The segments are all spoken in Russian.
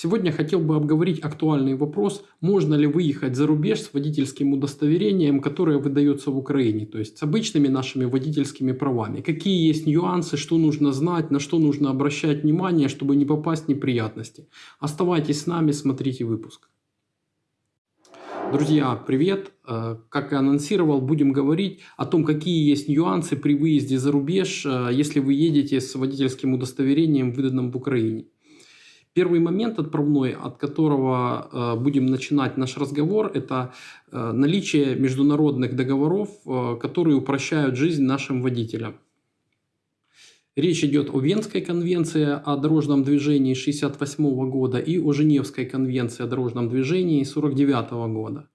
Сегодня хотел бы обговорить актуальный вопрос, можно ли выехать за рубеж с водительским удостоверением, которое выдается в Украине, то есть с обычными нашими водительскими правами. Какие есть нюансы, что нужно знать, на что нужно обращать внимание, чтобы не попасть в неприятности. Оставайтесь с нами, смотрите выпуск. Друзья, привет! Э, как и анонсировал, будем говорить о том, какие есть нюансы при выезде за рубеж, э, если вы едете с водительским удостоверением, выданным в Украине. Первый момент отправной, от которого э, будем начинать наш разговор, это наличие международных договоров, которые упрощают жизнь нашим водителям. Речь идет о Венской конвенции о дорожном движении 1968 года и о Женевской конвенции о дорожном движении 1949 года.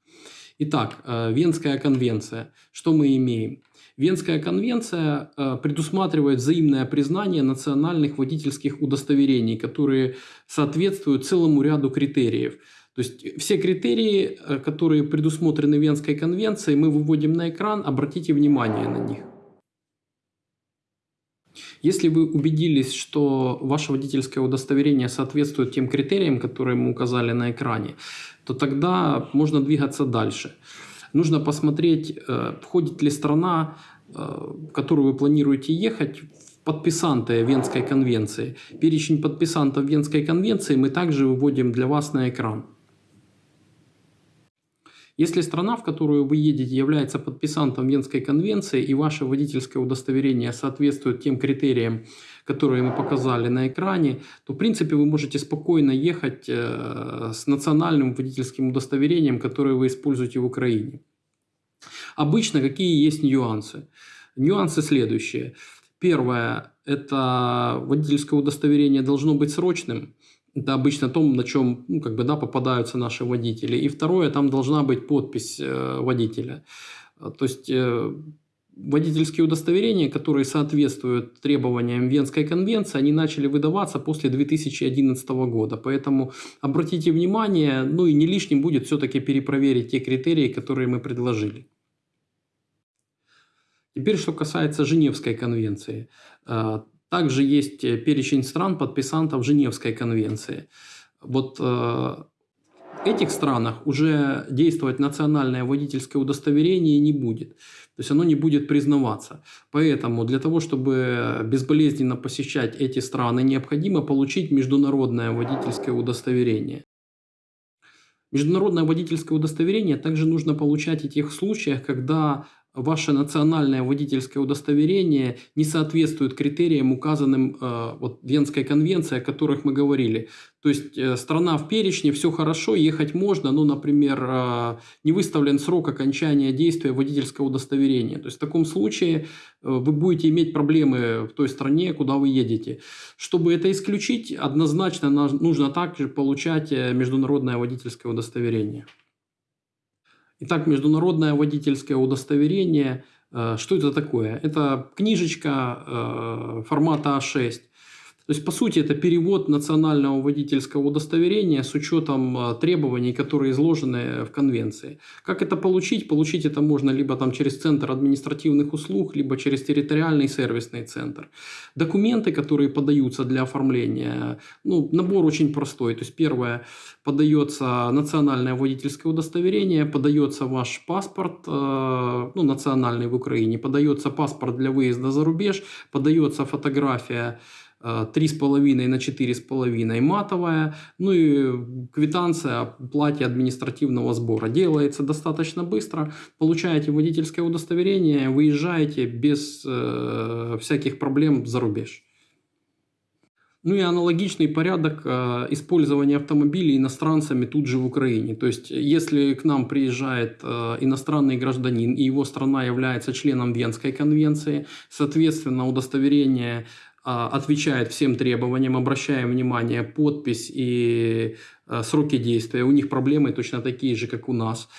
Итак, э, Венская конвенция. Что мы имеем? Венская конвенция э, предусматривает взаимное признание национальных водительских удостоверений, которые соответствуют целому ряду критериев. То есть все критерии, э, которые предусмотрены Венской конвенцией, мы выводим на экран, обратите внимание на них. Если вы убедились, что ваше водительское удостоверение соответствует тем критериям, которые мы указали на экране, то тогда можно двигаться дальше. Нужно посмотреть, э, входит ли страна, э, в которую вы планируете ехать, в подписанты Венской конвенции. Перечень подписантов Венской конвенции мы также выводим для вас на экран. Если страна, в которую вы едете, является подписантом Венской конвенции и ваше водительское удостоверение соответствует тем критериям, которые мы показали на экране, то в принципе вы можете спокойно ехать э, с национальным водительским удостоверением, которое вы используете в Украине. Обычно какие есть нюансы? Нюансы следующие. Первое – это водительское удостоверение должно быть срочным. Это обычно том, на чем ну, как бы, да, попадаются наши водители. И второе, там должна быть подпись э, водителя. То есть э, водительские удостоверения, которые соответствуют требованиям Венской конвенции, они начали выдаваться после 2011 года. Поэтому обратите внимание, ну и не лишним будет все-таки перепроверить те критерии, которые мы предложили. Теперь, что касается Женевской конвенции. Также есть э, перечень стран, подписантов Женевской конвенции. Вот э, в этих странах уже действовать национальное водительское удостоверение не будет. То есть оно не будет признаваться. Поэтому для того, чтобы безболезненно посещать эти страны, необходимо получить международное водительское удостоверение. Международное водительское удостоверение также нужно получать в тех случаях, когда ваше национальное водительское удостоверение не соответствует критериям, указанным э, вот, Венской конвенцией, о которых мы говорили. То есть э, страна в перечне, все хорошо, ехать можно, но, например, э, не выставлен срок окончания действия водительского удостоверения. То есть в таком случае э, вы будете иметь проблемы в той стране, куда вы едете. Чтобы это исключить, однозначно нужно также получать э, международное водительское удостоверение. Итак, международное водительское удостоверение. Э, что это такое? Это книжечка э, формата А6 то есть, по сути, это перевод национального водительского удостоверения с учетом а, требований, которые изложены в конвенции. Как это получить? Получить это можно либо там через Центр административных услуг, либо через территориальный сервисный центр. Документы, которые подаются для оформления, ну, набор очень простой. То есть, первое, подается национальное водительское удостоверение, подается ваш паспорт, э, ну, национальный в Украине, подается паспорт для выезда за рубеж, подается фотография 3,5 на 4,5 матовая, ну и квитанция о плате административного сбора. Делается достаточно быстро, получаете водительское удостоверение, выезжаете без э, всяких проблем за рубеж. Ну и аналогичный порядок э, использования автомобилей иностранцами тут же в Украине. То есть, если к нам приезжает э, иностранный гражданин и его страна является членом Венской конвенции, соответственно, удостоверение отвечает всем требованиям, обращаем внимание, подпись и а, сроки действия, у них проблемы точно такие же, как у нас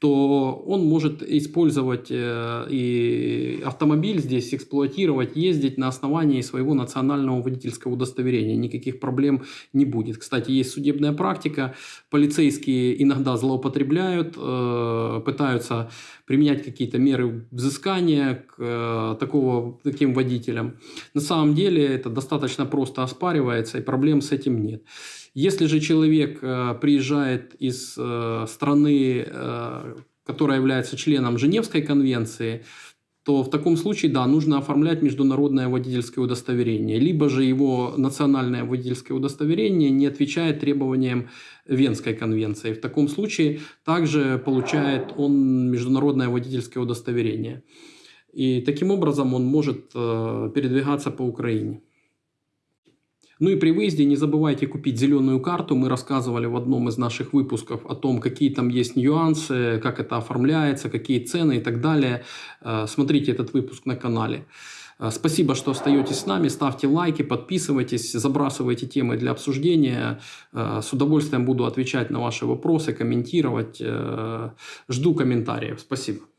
то он может использовать э, и автомобиль здесь, эксплуатировать, ездить на основании своего национального водительского удостоверения. Никаких проблем не будет. Кстати, есть судебная практика. Полицейские иногда злоупотребляют, э, пытаются применять какие-то меры взыскания к э, такого, таким водителям. На самом деле это достаточно просто оспаривается, и проблем с этим нет. Если же человек приезжает из страны, которая является членом Женевской конвенции, то в таком случае, да, нужно оформлять международное водительское удостоверение. Либо же его национальное водительское удостоверение не отвечает требованиям Венской конвенции. В таком случае также получает он международное водительское удостоверение. И таким образом он может э, передвигаться по Украине. Ну и при выезде не забывайте купить зеленую карту. Мы рассказывали в одном из наших выпусков о том, какие там есть нюансы, как это оформляется, какие цены и так далее. Э, смотрите этот выпуск на канале. Э, спасибо, что остаетесь с нами. Ставьте лайки, подписывайтесь, забрасывайте темы для обсуждения. Э, с удовольствием буду отвечать на ваши вопросы, комментировать. Жду комментариев. Спасибо.